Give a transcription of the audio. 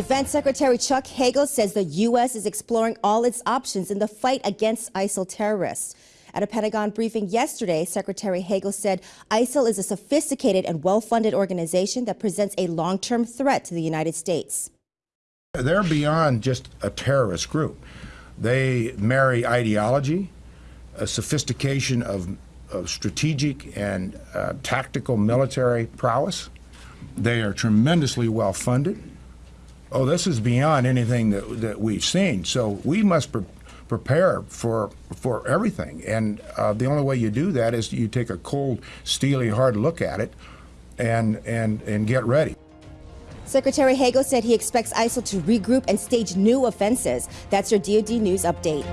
Defense Secretary Chuck Hagel says the U.S. is exploring all its options in the fight against ISIL terrorists. At a Pentagon briefing yesterday, Secretary Hagel said ISIL is a sophisticated and well-funded organization that presents a long-term threat to the United States. They're beyond just a terrorist group. They marry ideology, a sophistication of, of strategic and uh, tactical military prowess. They are tremendously well funded. Oh, this is beyond anything that, that we've seen. So we must pre prepare for for everything. And uh, the only way you do that is you take a cold, steely, hard look at it, and and and get ready. Secretary Hagel said he expects ISIL to regroup and stage new offenses. That's your DoD News update.